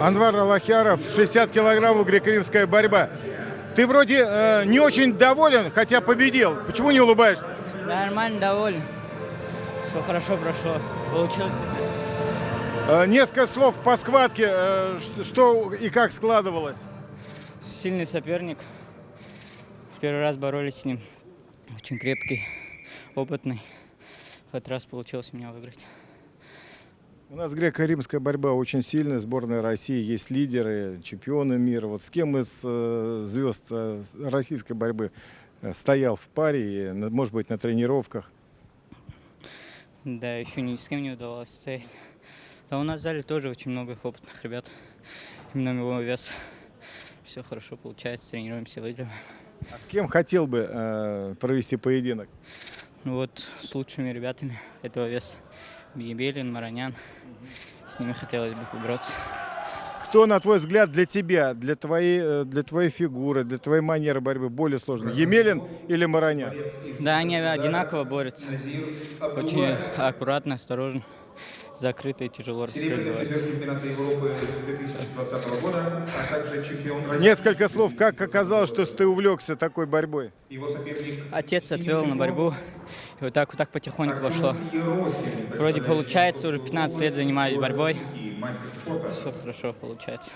Анвар Аллахяров, 60 килограммов греко-римская борьба. Ты вроде э, не очень доволен, хотя победил. Почему не улыбаешься? Нормально, доволен. Все хорошо прошло. Получилось. Э, несколько слов по схватке. Э, что и как складывалось? Сильный соперник. Первый раз боролись с ним. Очень крепкий, опытный. В этот раз получилось меня выиграть. У нас греко-римская борьба очень сильная. Сборная России есть лидеры, чемпионы мира. Вот с кем из э, звезд э, российской борьбы э, стоял в паре, может быть, на тренировках? Да, еще ни с кем не удавалось стоять. Да у нас в зале тоже очень много опытных ребят. Именно его вес. Все хорошо получается, тренируемся, выигрываем. А с кем хотел бы э, провести поединок? Ну вот с лучшими ребятами этого веса. Бегебелин, Маранян. С ними хотелось бы побороться. Кто, на твой взгляд, для тебя, для твоей, э, для твоей фигуры, для твоей манеры борьбы более сложный? Емелин или Маранян? Да, они одинаково борются. Очень аккуратно, осторожно. Закрыто и тяжело Серебряный расстрелять. призер чемпионата Европы 2020 года, а также чемпион России. Несколько слов, как оказалось, что ты увлекся такой борьбой? Его соперник Отец отвел на борьбу, и вот так вот так потихоньку пошло. Вроде получается, уже 15 лет занимаюсь борьбой. Мастер спорта. Все хорошо получается.